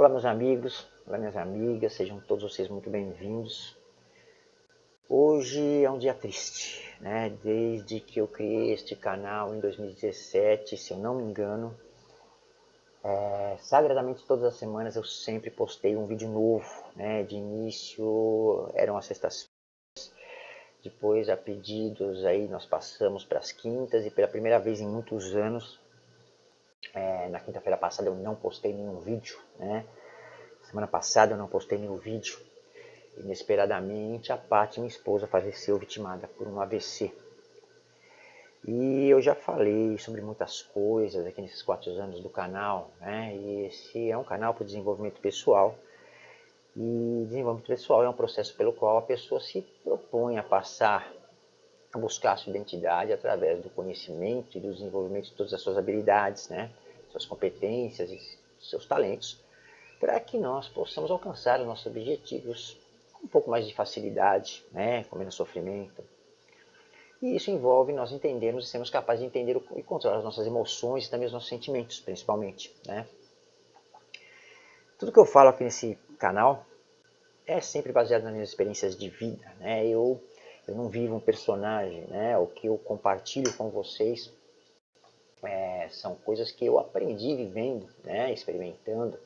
Olá meus amigos, olá minhas amigas, sejam todos vocês muito bem-vindos. Hoje é um dia triste, né? Desde que eu criei este canal em 2017, se eu não me engano, é, sagradamente todas as semanas eu sempre postei um vídeo novo, né? De início eram as sextas depois a pedidos aí nós passamos para as quintas e pela primeira vez em muitos anos é, na quinta-feira passada eu não postei nenhum vídeo, né? Semana passada eu não postei nenhum vídeo. Inesperadamente, a Paty, minha esposa, faleceu vitimada por um AVC. E eu já falei sobre muitas coisas aqui nesses quatro anos do canal, né? E esse é um canal para desenvolvimento pessoal. E desenvolvimento pessoal é um processo pelo qual a pessoa se propõe a passar, a buscar a sua identidade através do conhecimento e do desenvolvimento de todas as suas habilidades, né? Suas competências e seus talentos, para que nós possamos alcançar os nossos objetivos um pouco mais de facilidade, né, com menos sofrimento. E isso envolve nós entendermos e sermos capazes de entender e controlar as nossas emoções e também os nossos sentimentos, principalmente. Né? Tudo que eu falo aqui nesse canal é sempre baseado nas minhas experiências de vida. Né? Eu, eu não vivo um personagem, né? o que eu compartilho com vocês é, são coisas que eu aprendi vivendo, né? experimentando,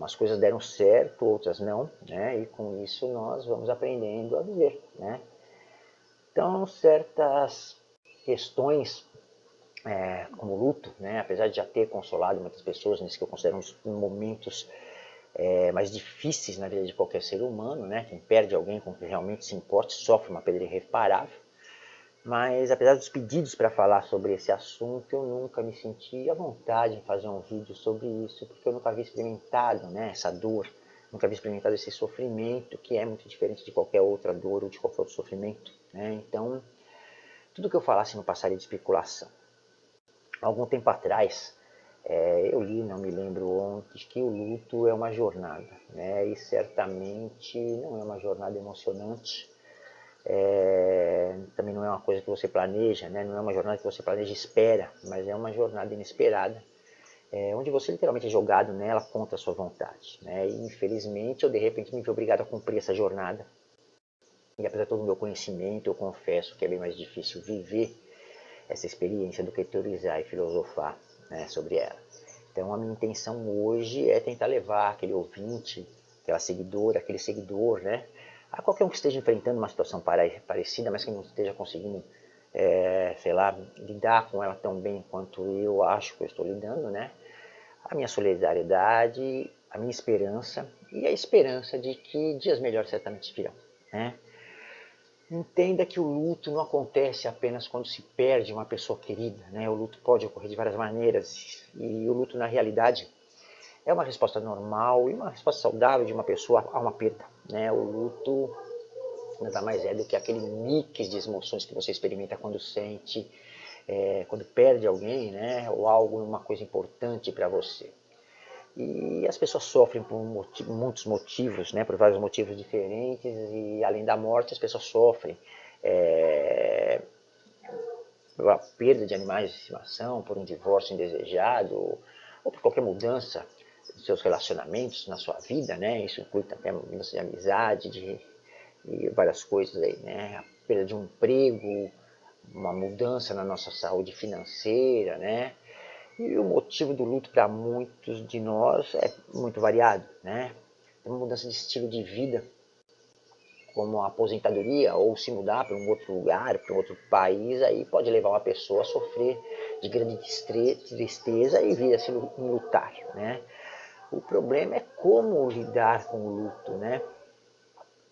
Umas coisas deram certo, outras não, né? E com isso nós vamos aprendendo a viver, né? Então, certas questões, é, como luto, né? Apesar de já ter consolado muitas pessoas nesses que eu considero uns momentos é, mais difíceis na vida de qualquer ser humano, né? Quem perde alguém com quem realmente se importa sofre uma perda irreparável. Mas apesar dos pedidos para falar sobre esse assunto, eu nunca me senti à vontade em fazer um vídeo sobre isso, porque eu nunca havia experimentado né, essa dor, nunca havia experimentado esse sofrimento, que é muito diferente de qualquer outra dor ou de qualquer outro sofrimento. Né? Então, tudo que eu falasse não passaria de especulação. Algum tempo atrás, é, eu li, não me lembro onde, que o luto é uma jornada, né? e certamente não é uma jornada emocionante, é, também não é uma coisa que você planeja, né? não é uma jornada que você planeja e espera, mas é uma jornada inesperada, é, onde você literalmente é jogado nela contra a sua vontade. Né? E infelizmente eu de repente me vi obrigado a cumprir essa jornada. E apesar de todo o meu conhecimento, eu confesso que é bem mais difícil viver essa experiência do que teorizar e filosofar né, sobre ela. Então a minha intenção hoje é tentar levar aquele ouvinte, aquela seguidora, aquele seguidor, né, a qualquer um que esteja enfrentando uma situação parecida, mas que não esteja conseguindo, é, sei lá, lidar com ela tão bem quanto eu acho que eu estou lidando, né? A minha solidariedade, a minha esperança e a esperança de que dias melhores certamente virão, né? Entenda que o luto não acontece apenas quando se perde uma pessoa querida, né? O luto pode ocorrer de várias maneiras e o luto na realidade é uma resposta normal e uma resposta saudável de uma pessoa a uma perda. Né? O luto nada mais é do que aquele mix de emoções que você experimenta quando sente, é, quando perde alguém, né? ou algo, uma coisa importante para você. E as pessoas sofrem por muitos motivos, né? por vários motivos diferentes, e além da morte as pessoas sofrem é, a perda de animais de estimação, por um divórcio indesejado, ou por qualquer mudança seus relacionamentos na sua vida, né? Isso inclui até mudança de amizade, de, de várias coisas aí, né? A perda de um emprego, uma mudança na nossa saúde financeira, né? E o motivo do luto para muitos de nós é muito variado, né? Uma mudança de estilo de vida, como a aposentadoria ou se mudar para um outro lugar, para um outro país, aí pode levar uma pessoa a sofrer de grande tristeza e vir a se lutar, né? O problema é como lidar com o luto, né?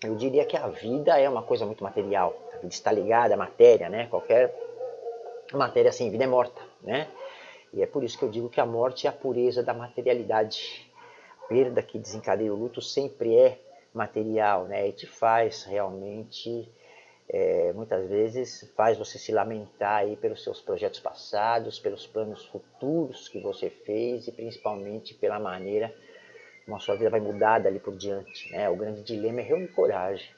Eu diria que a vida é uma coisa muito material. A vida está ligada à matéria, né? Qualquer matéria sem vida é morta, né? E é por isso que eu digo que a morte é a pureza da materialidade. A perda que desencadeia o luto sempre é material, né? E te faz realmente é, muitas vezes faz você se lamentar aí pelos seus projetos passados, pelos planos futuros que você fez e principalmente pela maneira como a sua vida vai mudar dali por diante. Né? O grande dilema é reunir coragem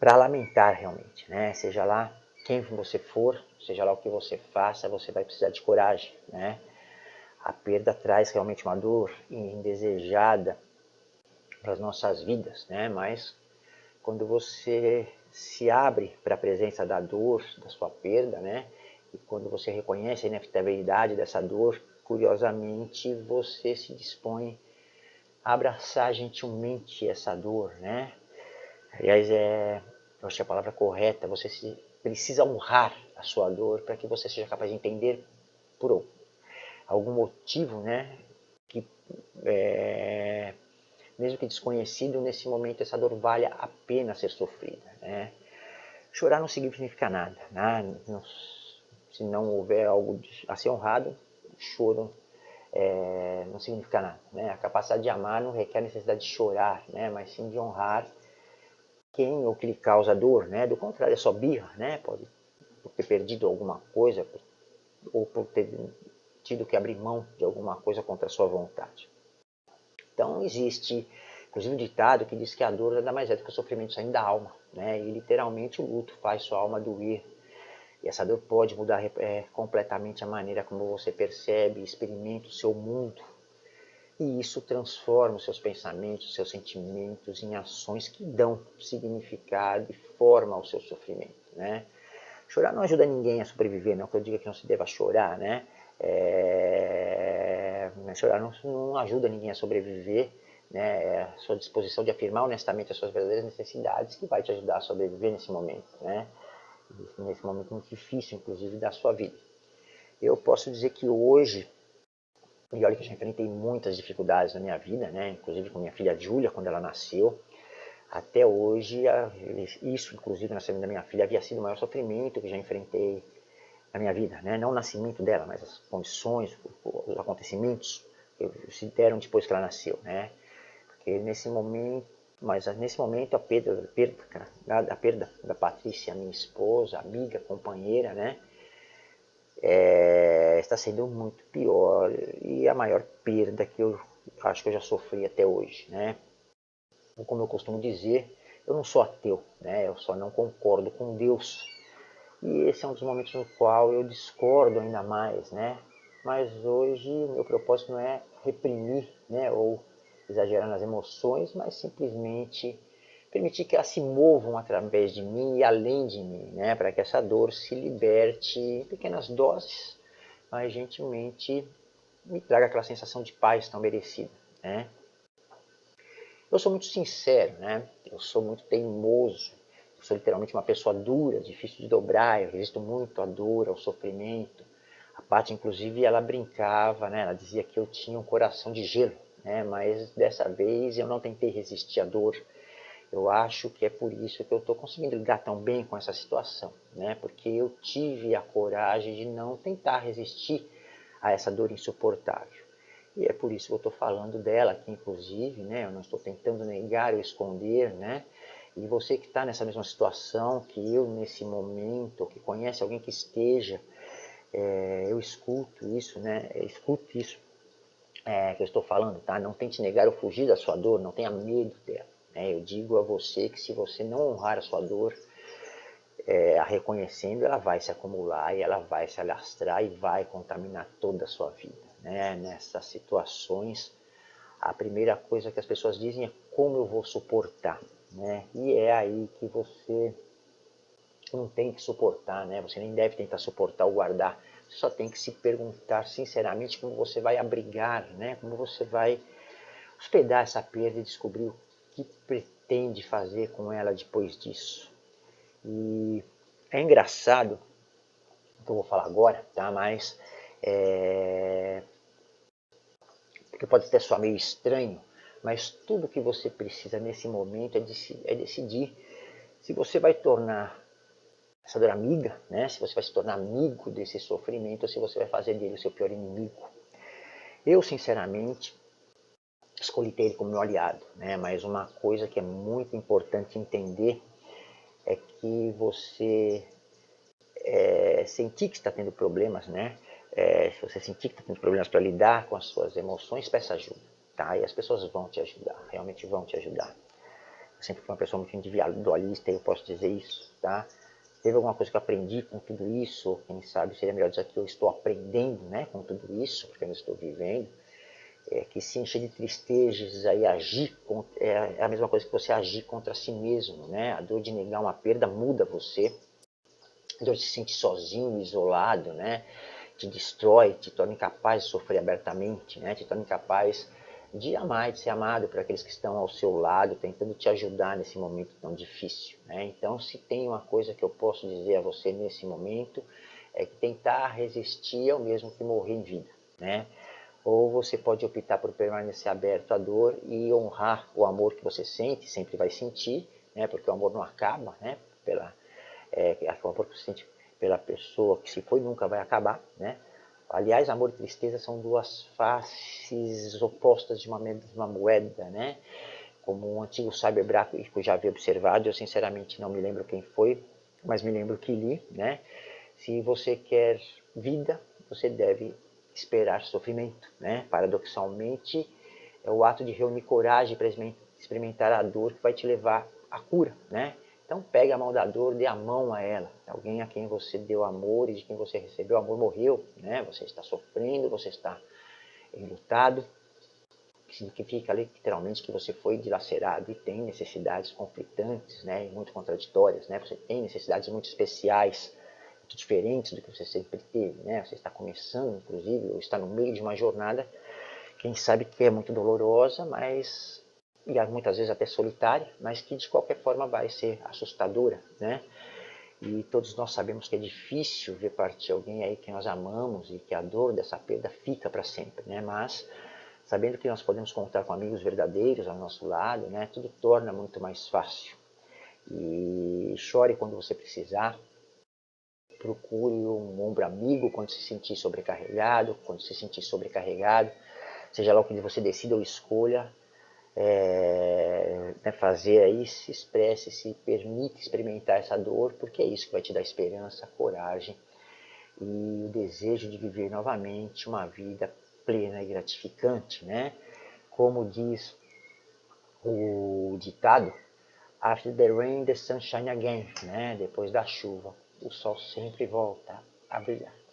para lamentar realmente, né? seja lá quem você for, seja lá o que você faça, você vai precisar de coragem. Né? A perda traz realmente uma dor indesejada para as nossas vidas, né? Mas quando você se abre para a presença da dor, da sua perda, né? E quando você reconhece a inevitabilidade dessa dor, curiosamente você se dispõe a abraçar gentilmente essa dor, né? Aliás, é, eu acho que a palavra correta, você se, precisa honrar a sua dor para que você seja capaz de entender por algum motivo, né? Que é, mesmo que desconhecido, nesse momento essa dor vale a pena ser sofrida. Né? Chorar não significa nada. Né? Não, se não houver algo a ser honrado, choro é, não significa nada. Né? A capacidade de amar não requer necessidade de chorar, né? mas sim de honrar quem ou que lhe causa dor. Né? Do contrário, é só birra, né? pode ter perdido alguma coisa ou por ter tido que abrir mão de alguma coisa contra a sua vontade. Então existe, inclusive um ditado que diz que a dor nada mais é do que o sofrimento saindo da alma, né? E literalmente o luto faz sua alma doer. E essa dor pode mudar é, completamente a maneira como você percebe e experimenta o seu mundo. E isso transforma os seus pensamentos, os seus sentimentos em ações que dão significado e forma ao seu sofrimento, né? Chorar não ajuda ninguém a sobreviver, não que eu diga que não se deva chorar, né? É, não, não, ajuda ninguém a sobreviver, né? É a sua disposição de afirmar honestamente as suas verdadeiras necessidades que vai te ajudar a sobreviver nesse momento, né? Nesse momento muito difícil, inclusive, da sua vida. Eu posso dizer que hoje, e olha que eu já enfrentei muitas dificuldades na minha vida, né? Inclusive com minha filha Júlia, quando ela nasceu, até hoje, isso, inclusive, na saída da minha filha, havia sido o maior sofrimento que já enfrentei na minha vida, né? não o nascimento dela, mas as condições, os acontecimentos que se deram depois que ela nasceu, né? Porque nesse momento, mas nesse momento a perda, a perda, a perda da Patrícia, minha esposa, amiga, companheira, né? É, está sendo muito pior e a maior perda que eu acho que eu já sofri até hoje, né? Como eu costumo dizer, eu não sou ateu, né? Eu só não concordo com Deus e esse é um dos momentos no qual eu discordo ainda mais, né? Mas hoje o meu propósito não é reprimir, né? Ou exagerar nas emoções, mas simplesmente permitir que elas se movam através de mim e além de mim, né? Para que essa dor se liberte em pequenas doses, mas gentilmente me traga aquela sensação de paz tão merecida, né? Eu sou muito sincero, né? Eu sou muito teimoso sou literalmente uma pessoa dura, difícil de dobrar, eu resisto muito à dor, ao sofrimento. A Paty, inclusive, ela brincava, né? ela dizia que eu tinha um coração de gelo, né? mas dessa vez eu não tentei resistir à dor. Eu acho que é por isso que eu estou conseguindo lidar tão bem com essa situação, né? porque eu tive a coragem de não tentar resistir a essa dor insuportável. E é por isso que eu estou falando dela aqui, inclusive, né? eu não estou tentando negar ou esconder, né? E você que está nessa mesma situação que eu nesse momento, que conhece alguém que esteja, é, eu escuto isso, né? Escute isso é, que eu estou falando, tá? Não tente negar ou fugir da sua dor, não tenha medo dela. Né? Eu digo a você que se você não honrar a sua dor, é, a reconhecendo, ela vai se acumular e ela vai se alastrar e vai contaminar toda a sua vida. Né? Nessas situações, a primeira coisa que as pessoas dizem é como eu vou suportar. Né? E é aí que você não tem que suportar, né? Você nem deve tentar suportar ou guardar. Você só tem que se perguntar sinceramente como você vai abrigar, né? Como você vai hospedar essa perda e descobrir o que pretende fazer com ela depois disso. E é engraçado o que eu vou falar agora, tá? Mas é... porque pode até soar meio estranho, mas tudo que você precisa nesse momento é, é decidir se você vai tornar essa dor amiga, né? se você vai se tornar amigo desse sofrimento ou se você vai fazer dele o seu pior inimigo. Eu, sinceramente, escolhi ter ele como meu aliado, né? mas uma coisa que é muito importante entender é que você é, sentir que está tendo problemas, né? É, se você sentir que está tendo problemas para lidar com as suas emoções, peça ajuda tá? E as pessoas vão te ajudar, realmente vão te ajudar. Eu sempre fui uma pessoa muito individualista eu posso dizer isso, tá? teve alguma coisa que eu aprendi com tudo isso, quem sabe seria melhor dizer que eu estou aprendendo né, com tudo isso, porque eu não estou vivendo, é que se encher de tristezas aí agir é, é a mesma coisa que você agir contra si mesmo, né? A dor de negar uma perda muda você, a dor de se sentir sozinho, isolado, né? Te destrói, te torna incapaz de sofrer abertamente, né? Te torna incapaz de amar, de ser amado por aqueles que estão ao seu lado, tentando te ajudar nesse momento tão difícil. Né? Então, se tem uma coisa que eu posso dizer a você nesse momento, é que tentar resistir é o mesmo que morrer em vida. Né? Ou você pode optar por permanecer aberto à dor e honrar o amor que você sente, sempre vai sentir, né? porque o amor não acaba, né? Pela, é, o amor que você sente pela pessoa que se foi nunca vai acabar, né? Aliás, amor e tristeza são duas faces opostas de uma mesma moeda, né? Como um antigo sábio hebraico já havia observado, eu sinceramente não me lembro quem foi, mas me lembro que li, né? Se você quer vida, você deve esperar sofrimento, né? Paradoxalmente, é o ato de reunir coragem para experimentar a dor que vai te levar à cura, né? Então pegue a mão da dor, dê a mão a ela. Alguém a quem você deu amor e de quem você recebeu amor morreu, né? Você está sofrendo, você está enlutado. Significa literalmente que você foi dilacerado e tem necessidades conflitantes, né? E muito contraditórias, né? Você tem necessidades muito especiais, muito diferentes do que você sempre teve, né? Você está começando, inclusive, ou está no meio de uma jornada, quem sabe que é muito dolorosa, mas e muitas vezes até solitária, mas que de qualquer forma vai ser assustadora, né? E todos nós sabemos que é difícil ver partir alguém aí que nós amamos e que a dor dessa perda fica para sempre, né? Mas sabendo que nós podemos contar com amigos verdadeiros ao nosso lado, né? Tudo torna muito mais fácil. E chore quando você precisar. Procure um ombro amigo quando se sentir sobrecarregado, quando se sentir sobrecarregado, seja lá o que você decida ou escolha, é, né, fazer aí, se expresse, se permite experimentar essa dor, porque é isso que vai te dar esperança, coragem e o desejo de viver novamente uma vida plena e gratificante, né? Como diz o ditado, After the rain, the sun shine again, né? Depois da chuva, o sol sempre volta a brilhar.